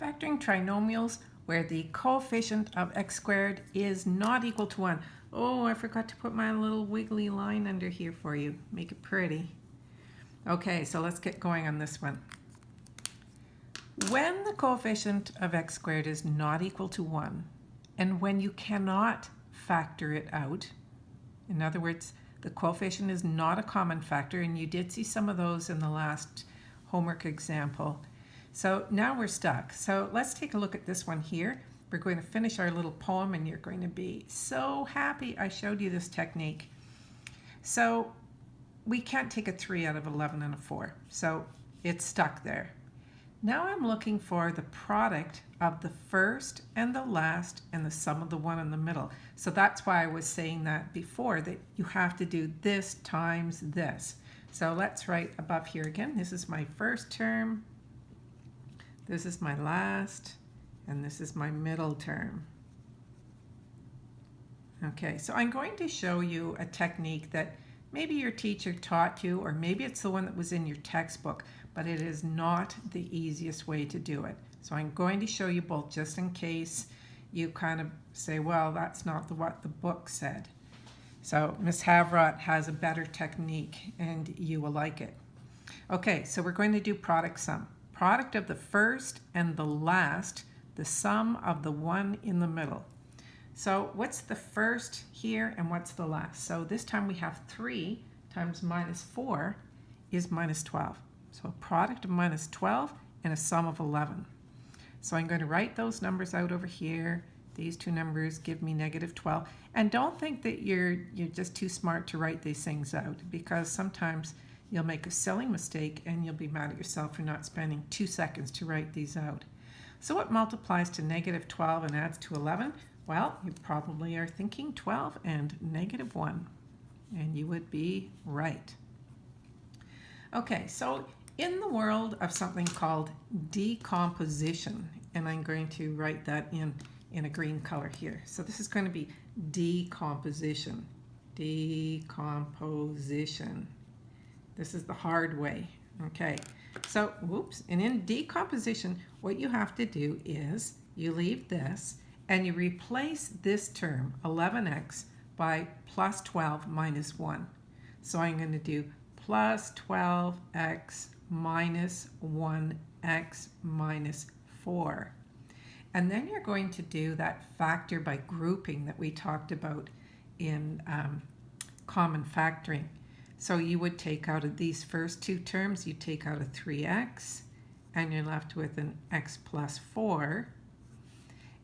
Factoring trinomials where the coefficient of x squared is not equal to 1. Oh, I forgot to put my little wiggly line under here for you. Make it pretty. Okay, so let's get going on this one. When the coefficient of x squared is not equal to 1, and when you cannot factor it out, in other words, the coefficient is not a common factor, and you did see some of those in the last homework example, so now we're stuck. So let's take a look at this one here. We're going to finish our little poem and you're going to be so happy I showed you this technique. So we can't take a 3 out of 11 and a 4. So it's stuck there. Now I'm looking for the product of the first and the last and the sum of the one in the middle. So that's why I was saying that before, that you have to do this times this. So let's write above here again. This is my first term this is my last, and this is my middle term. Okay, so I'm going to show you a technique that maybe your teacher taught you, or maybe it's the one that was in your textbook, but it is not the easiest way to do it. So I'm going to show you both just in case you kind of say, well, that's not the, what the book said. So Miss Havrot has a better technique and you will like it. Okay, so we're going to do product sum product of the first and the last, the sum of the one in the middle. So what's the first here and what's the last? So this time we have 3 times minus 4 is minus 12. So a product of minus 12 and a sum of 11. So I'm going to write those numbers out over here. These two numbers give me negative 12. And don't think that you're, you're just too smart to write these things out because sometimes You'll make a silly mistake and you'll be mad at yourself for not spending two seconds to write these out. So what multiplies to negative 12 and adds to 11? Well, you probably are thinking 12 and negative 1, and you would be right. Okay, so in the world of something called decomposition, and I'm going to write that in, in a green color here. So this is going to be decomposition. Decomposition. This is the hard way. Okay, so whoops, and in decomposition, what you have to do is you leave this and you replace this term, 11x, by plus 12 minus 1. So I'm going to do plus 12x minus 1x minus 4. And then you're going to do that factor by grouping that we talked about in um, common factoring. So you would take out of these first two terms, you take out a 3x, and you're left with an x plus 4.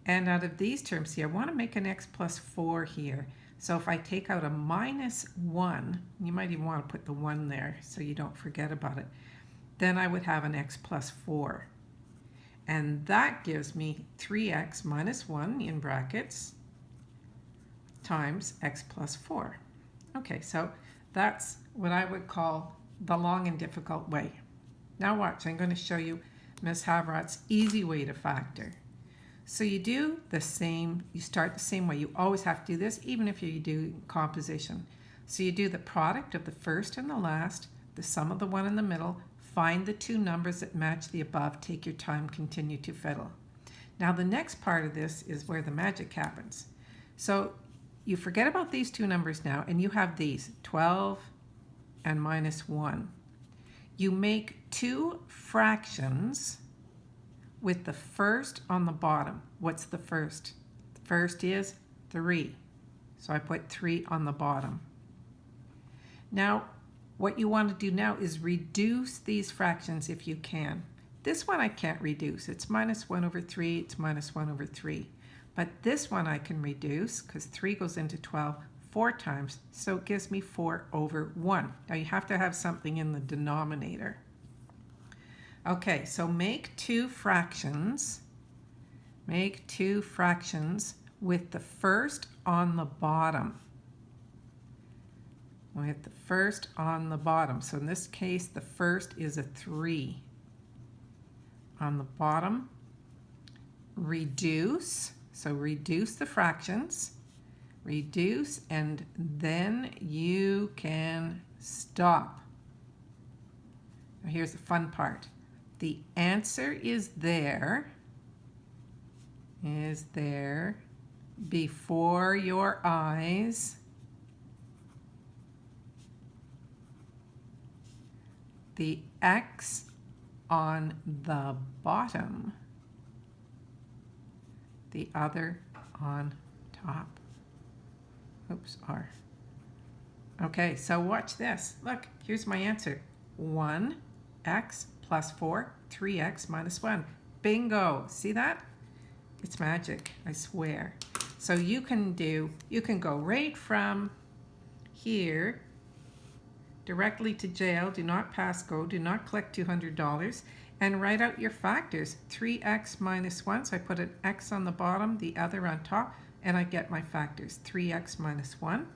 And out of these terms, see, I want to make an x plus 4 here. So if I take out a minus 1, you might even want to put the 1 there so you don't forget about it, then I would have an x plus 4. And that gives me 3x minus 1 in brackets times x plus 4. Okay, so that's what I would call the long and difficult way. Now watch, I'm going to show you Ms. Havrot's easy way to factor. So you do the same, you start the same way. You always have to do this, even if you do composition. So you do the product of the first and the last, the sum of the one in the middle, find the two numbers that match the above, take your time, continue to fiddle. Now the next part of this is where the magic happens. So you forget about these two numbers now, and you have these, 12 and minus 1. You make two fractions with the first on the bottom. What's the first? The first is 3. So I put 3 on the bottom. Now, what you want to do now is reduce these fractions if you can. This one I can't reduce. It's minus 1 over 3. It's minus 1 over 3. But this one I can reduce because 3 goes into 12 four times, so it gives me 4 over 1. Now you have to have something in the denominator. Okay, so make two fractions. Make two fractions with the first on the bottom. With the first on the bottom. So in this case, the first is a 3. On the bottom, reduce so reduce the fractions, reduce, and then you can stop. Now here's the fun part. The answer is there, is there before your eyes the X on the bottom, the other on top. Oops, R. Okay, so watch this. Look, here's my answer. 1x plus 4, 3x minus 1. Bingo! See that? It's magic, I swear. So you can do, you can go right from here directly to jail, do not pass go, do not collect $200, and write out your factors. 3x minus 1, so I put an x on the bottom, the other on top, and I get my factors. 3x minus 1,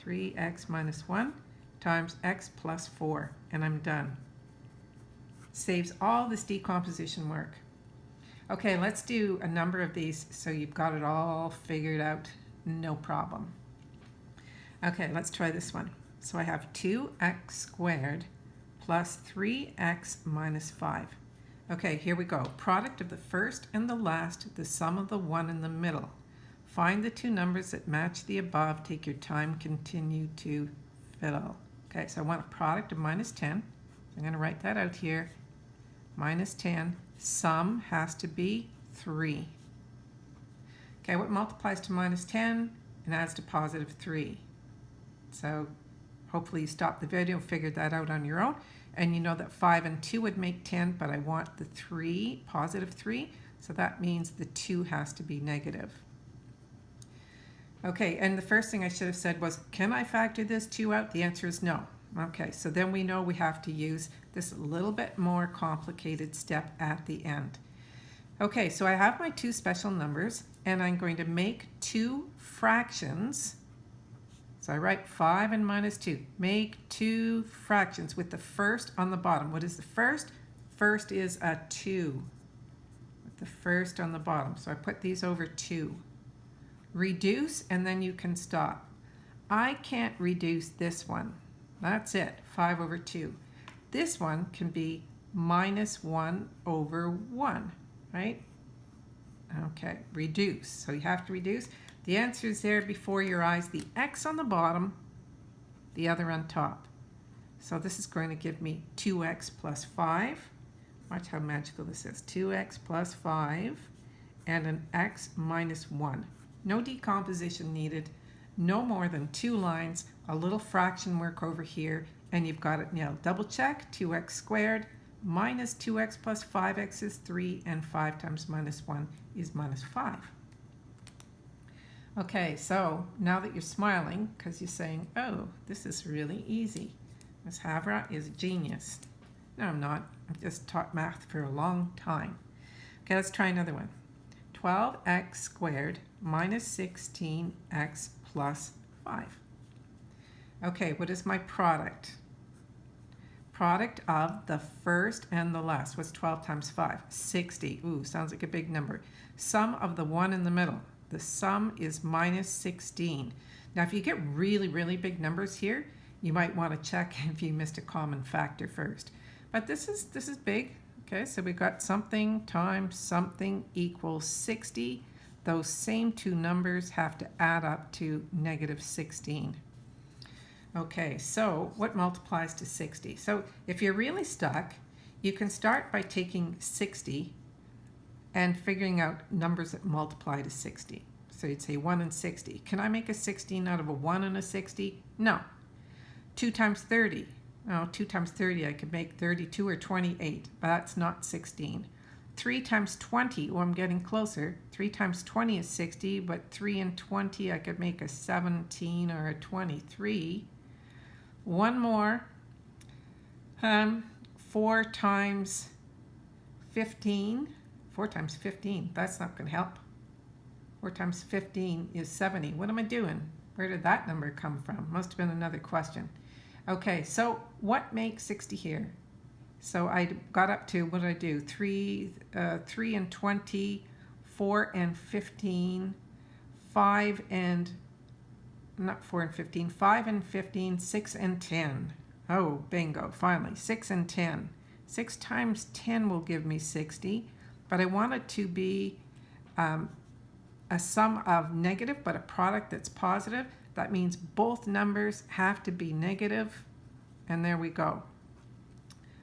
3x minus 1 times x plus 4, and I'm done. Saves all this decomposition work. Okay, let's do a number of these so you've got it all figured out, no problem. Okay, let's try this one. So I have 2x squared plus 3x minus 5. Okay, here we go. Product of the first and the last, the sum of the one in the middle. Find the two numbers that match the above. Take your time, continue to fiddle. Okay, so I want a product of minus 10. I'm going to write that out here. Minus 10. Sum has to be 3. Okay, what multiplies to minus 10 and adds to positive 3? So Hopefully you stopped the video, figured that out on your own, and you know that 5 and 2 would make 10, but I want the 3, positive 3, so that means the 2 has to be negative. Okay, and the first thing I should have said was, can I factor this 2 out? The answer is no. Okay, so then we know we have to use this little bit more complicated step at the end. Okay, so I have my two special numbers, and I'm going to make two fractions so I write 5 and minus 2. Make two fractions with the first on the bottom. What is the first? First is a 2. With the first on the bottom. So I put these over 2. Reduce and then you can stop. I can't reduce this one. That's it, 5 over 2. This one can be minus 1 over 1, right? Okay, reduce. So you have to reduce. The answer is there before your eyes, the x on the bottom, the other on top. So this is going to give me 2x plus 5. Watch how magical this is. 2x plus 5 and an x minus 1. No decomposition needed. No more than two lines, a little fraction work over here, and you've got it nailed. Double check, 2x squared minus 2x plus 5x is 3, and 5 times minus 1 is minus 5. Okay, so now that you're smiling, because you're saying, oh, this is really easy. Ms. Havra is a genius. No, I'm not. I've just taught math for a long time. Okay, let's try another one. 12x squared minus 16x plus 5. Okay, what is my product? Product of the first and the last. What's 12 times 5? 60. Ooh, sounds like a big number. Sum of the one in the middle. The sum is minus 16. Now, if you get really, really big numbers here, you might want to check if you missed a common factor first. But this is, this is big. Okay, so we've got something times something equals 60. Those same two numbers have to add up to negative 16. Okay, so what multiplies to 60? So if you're really stuck, you can start by taking 60 and figuring out numbers that multiply to 60. So you'd say 1 and 60. Can I make a 16 out of a 1 and a 60? No. 2 times 30. Oh, 2 times 30, I could make 32 or 28, but that's not 16. 3 times 20, oh, I'm getting closer. 3 times 20 is 60, but 3 and 20, I could make a 17 or a 23. One more. Um, 4 times 15 4 times 15, that's not going to help. 4 times 15 is 70. What am I doing? Where did that number come from? Must have been another question. Okay, so what makes 60 here? So I got up to, what did I do? 3, uh, 3 and 20, 4 and 15, 5 and, not 4 and 15, 5 and 15, 6 and 10. Oh, bingo, finally, 6 and 10. 6 times 10 will give me 60 but I want it to be um, a sum of negative but a product that's positive, that means both numbers have to be negative, and there we go.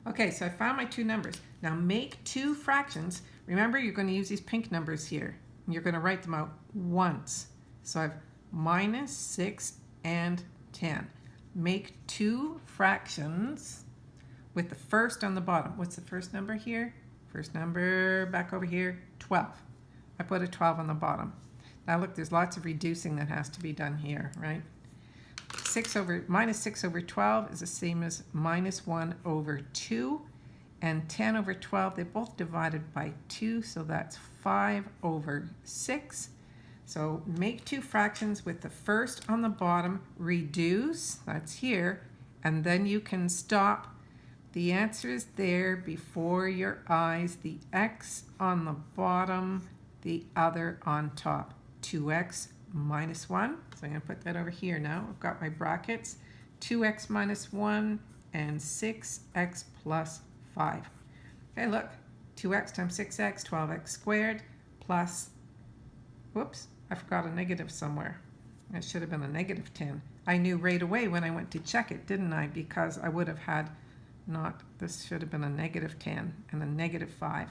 Okay, so I found my two numbers. Now make two fractions. Remember, you're going to use these pink numbers here. You're going to write them out once. So I have minus 6 and 10. Make two fractions with the first on the bottom. What's the first number here? First number back over here, 12. I put a 12 on the bottom. Now look, there's lots of reducing that has to be done here, right? 6 over, minus 6 over 12 is the same as minus 1 over 2. And 10 over 12, they're both divided by 2, so that's 5 over 6. So make two fractions with the first on the bottom, reduce, that's here, and then you can stop. The answer is there before your eyes, the x on the bottom, the other on top. 2x minus 1. So I'm going to put that over here now. I've got my brackets. 2x minus 1 and 6x plus 5. Okay, look. 2x times 6x, 12x squared, plus, whoops, I forgot a negative somewhere. It should have been a negative 10. I knew right away when I went to check it, didn't I? Because I would have had not, this should have been a negative 10 and a negative 5.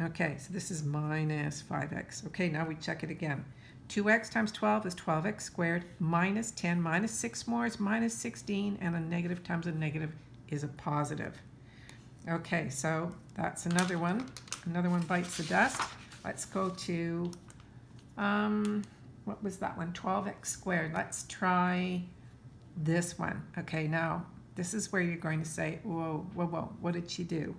Okay, so this is minus 5x. Okay, now we check it again. 2x times 12 is 12x squared, minus 10, minus 6 more is minus 16, and a negative times a negative is a positive. Okay, so that's another one. Another one bites the dust. Let's go to, um, what was that one? 12x squared. Let's try this one. Okay, now this is where you're going to say, whoa, whoa, whoa, what did she do?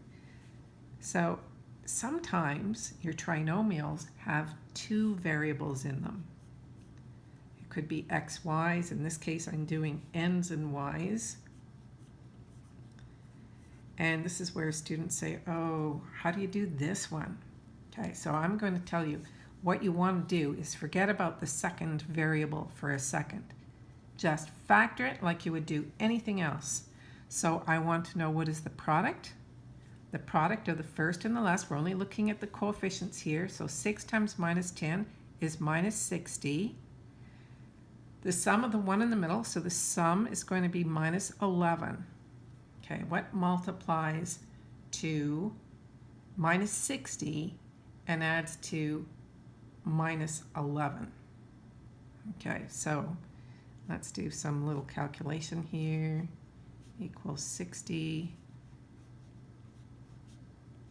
So sometimes your trinomials have two variables in them. It could be x, y's. In this case, I'm doing n's and y's. And this is where students say, oh, how do you do this one? Okay, so I'm going to tell you what you want to do is forget about the second variable for a second. Just factor it like you would do anything else. So I want to know what is the product the product of the first and the last. We're only looking at the coefficients here. So 6 times minus 10 is minus 60. The sum of the one in the middle, so the sum is going to be minus 11. Okay, what multiplies to minus 60 and adds to minus 11? Okay, so let's do some little calculation here. Equals 60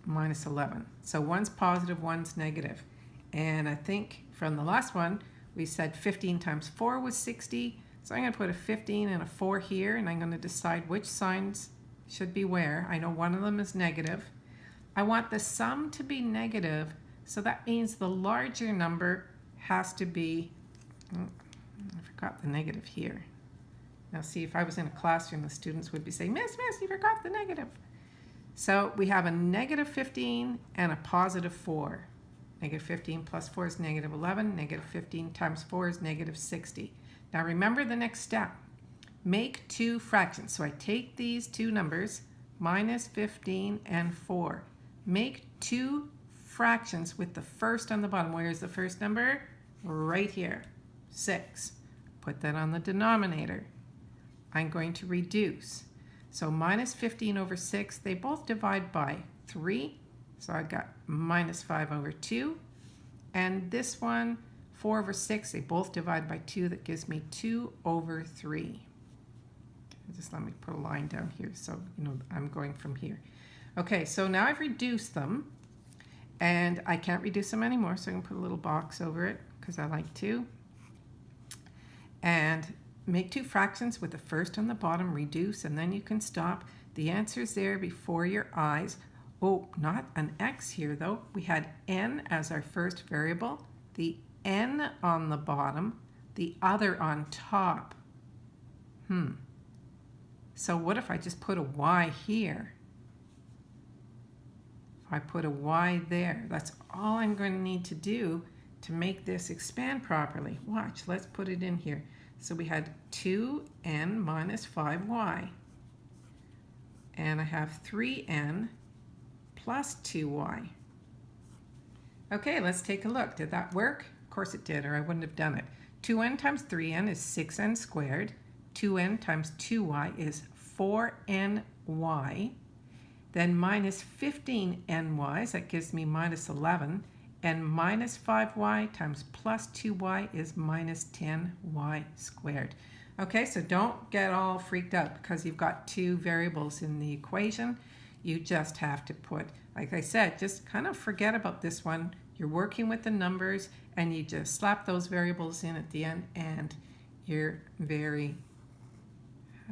minus 11. So one's positive, one's negative. And I think from the last one, we said 15 times 4 was 60. So I'm going to put a 15 and a 4 here, and I'm going to decide which signs should be where. I know one of them is negative. I want the sum to be negative, so that means the larger number has to be, oh, I forgot the negative here. Now see, if I was in a classroom, the students would be saying, Miss, Miss, you forgot the negative. So we have a negative 15 and a positive 4. Negative 15 plus 4 is negative 11. Negative 15 times 4 is negative 60. Now remember the next step. Make two fractions. So I take these two numbers, minus 15 and 4. Make two fractions with the first on the bottom. Where is the first number? Right here, 6. Put that on the denominator. I'm going to reduce. So minus 15 over 6, they both divide by 3. So I got minus 5 over 2. And this one, 4 over 6, they both divide by 2. That gives me 2 over 3. Just let me put a line down here so you know I'm going from here. Okay, so now I've reduced them. And I can't reduce them anymore, so I'm going to put a little box over it because I like to. And Make two fractions with the first on the bottom, reduce, and then you can stop. The answer is there before your eyes. Oh, not an x here though. We had n as our first variable, the n on the bottom, the other on top. Hmm. So what if I just put a y here? If I put a y there, that's all I'm going to need to do to make this expand properly. Watch, let's put it in here. So we had 2n minus 5y. And I have 3n plus 2y. Okay, let's take a look. Did that work? Of course it did, or I wouldn't have done it. 2n times 3n is 6n squared. 2n times 2y is 4ny. Then minus 15ny, that gives me minus 11. And minus 5y times plus 2y is minus 10y squared. Okay, so don't get all freaked out because you've got two variables in the equation. You just have to put, like I said, just kind of forget about this one. You're working with the numbers and you just slap those variables in at the end and you're very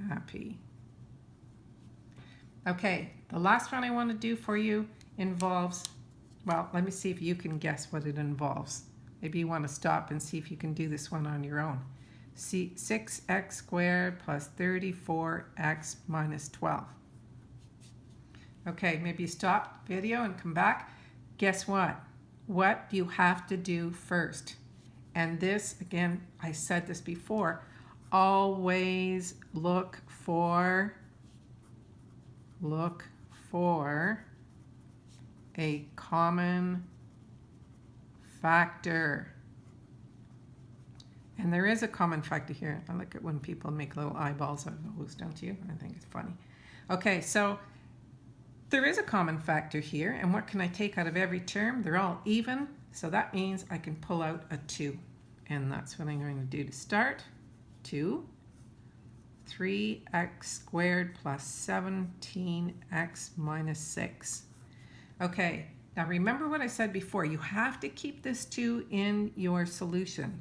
happy. Okay, the last one I want to do for you involves, well, let me see if you can guess what it involves. Maybe you want to stop and see if you can do this one on your own. See, 6x squared plus 34x minus 12. Okay, maybe stop video and come back. Guess what? What you have to do first? And this, again, I said this before, always look for look for a common factor. And there is a common factor here. I look at when people make little eyeballs out of those, don't you? I think it's funny. Okay, so there is a common factor here. And what can I take out of every term? They're all even. So that means I can pull out a 2. And that's what I'm going to do to start. 2 3x squared plus 17x minus 6. Okay, now remember what I said before. You have to keep this 2 in your solution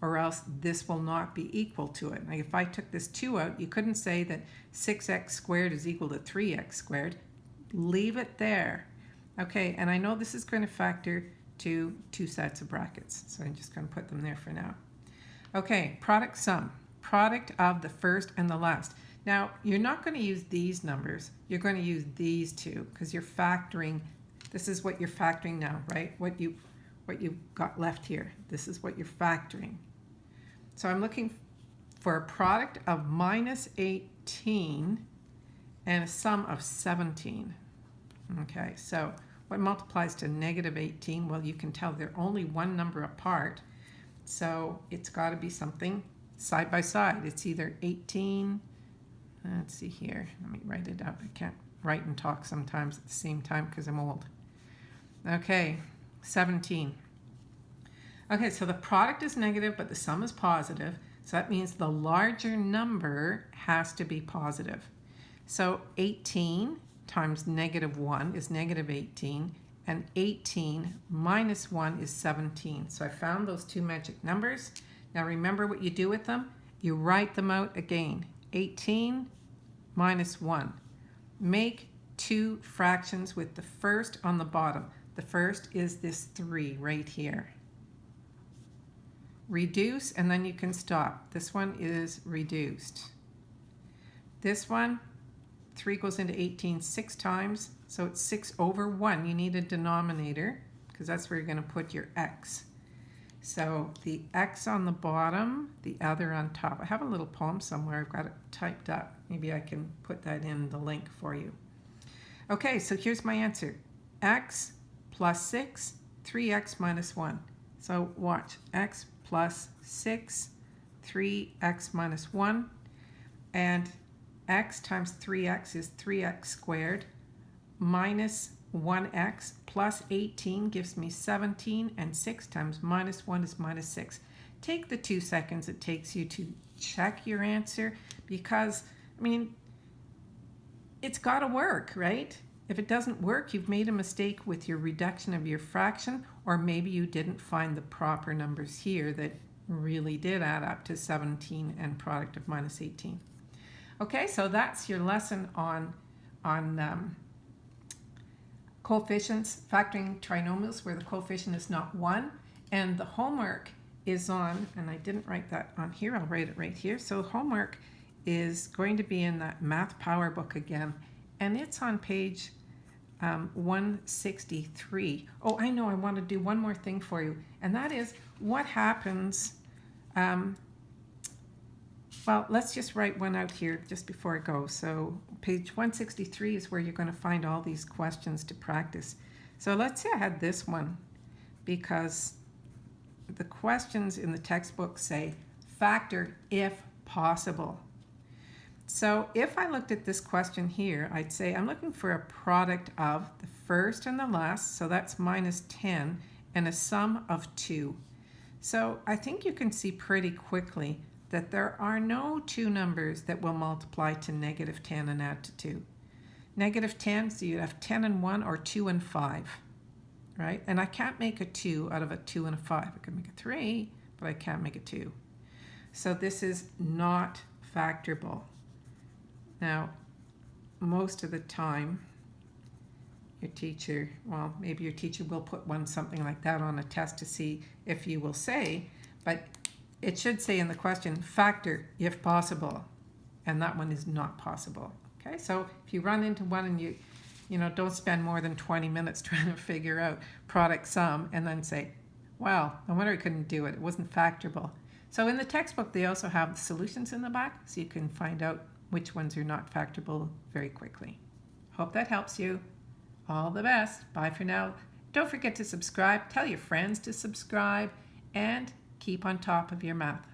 or else this will not be equal to it. Now, if I took this 2 out, you couldn't say that 6x squared is equal to 3x squared. Leave it there. Okay, and I know this is going to factor to two sets of brackets, so I'm just going to put them there for now. Okay, product sum product of the first and the last. Now, you're not going to use these numbers. You're going to use these two because you're factoring. This is what you're factoring now, right? What you what you got left here. This is what you're factoring. So I'm looking for a product of minus 18 and a sum of 17. Okay, so what multiplies to negative 18? Well, you can tell they're only one number apart. So it's got to be something side by side. It's either 18, let's see here, let me write it up. I can't write and talk sometimes at the same time because I'm old. Okay, 17. Okay, so the product is negative, but the sum is positive. So that means the larger number has to be positive. So 18 times negative 1 is negative 18, and 18 minus 1 is 17. So I found those two magic numbers. Now remember what you do with them? You write them out again. 18 minus 1. Make two fractions with the first on the bottom. The first is this 3 right here. Reduce and then you can stop. This one is reduced. This one, 3 goes into 18 six times, so it's 6 over 1. You need a denominator because that's where you're going to put your x. So the X on the bottom, the other on top. I have a little poem somewhere. I've got it typed up. Maybe I can put that in the link for you. Okay, so here's my answer. X plus 6, 3x minus 1. So watch. X plus 6, 3x minus 1. And x times 3x is 3x squared minus 1x plus 18 gives me 17 and 6 times minus 1 is minus 6. Take the two seconds it takes you to check your answer because, I mean, it's got to work, right? If it doesn't work, you've made a mistake with your reduction of your fraction, or maybe you didn't find the proper numbers here that really did add up to 17 and product of minus 18. Okay, so that's your lesson on, on um, coefficients, factoring trinomials where the coefficient is not 1. And the homework is on, and I didn't write that on here, I'll write it right here. So homework is going to be in that Math Power book again, and it's on page um, 163. Oh, I know, I want to do one more thing for you, and that is what happens um, well, let's just write one out here just before I go. So page 163 is where you're going to find all these questions to practice. So let's say I had this one. because the questions in the textbook say factor if possible. So if I looked at this question here, I'd say I'm looking for a product of the first and the last, so that's minus 10, and a sum of 2. So I think you can see pretty quickly that there are no two numbers that will multiply to negative 10 and add to 2. Negative 10, so you'd have 10 and 1 or 2 and 5, right? And I can't make a 2 out of a 2 and a 5. I could make a 3, but I can't make a 2. So this is not factorable. Now, most of the time, your teacher, well, maybe your teacher will put one something like that on a test to see if you will say, but it should say in the question, factor if possible, and that one is not possible. Okay, so if you run into one and you, you know, don't spend more than 20 minutes trying to figure out product sum and then say, well, no wonder I couldn't do it. It wasn't factorable. So in the textbook, they also have the solutions in the back, so you can find out which ones are not factorable very quickly. Hope that helps you. All the best. Bye for now. Don't forget to subscribe. Tell your friends to subscribe and keep on top of your math.